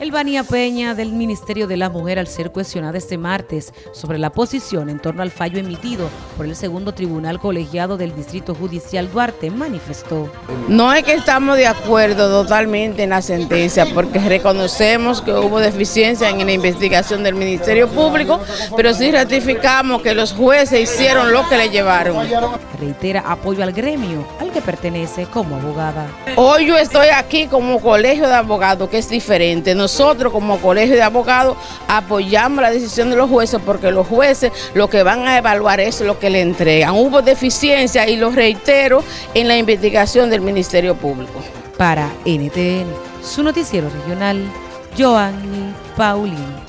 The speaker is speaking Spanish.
Elvania Peña del Ministerio de la Mujer al ser cuestionada este martes sobre la posición en torno al fallo emitido por el segundo tribunal colegiado del Distrito Judicial Duarte manifestó. No es que estamos de acuerdo totalmente en la sentencia porque reconocemos que hubo deficiencia en la investigación del Ministerio Público, pero sí ratificamos que los jueces hicieron lo que le llevaron. Reitera apoyo al gremio al que pertenece como abogada. Hoy yo estoy aquí como colegio de abogados que es diferente nosotros como colegio de abogados apoyamos la decisión de los jueces porque los jueces lo que van a evaluar es lo que le entregan. Hubo deficiencia y lo reitero en la investigación del Ministerio Público. Para NTN, su noticiero regional, Joanny Paulino.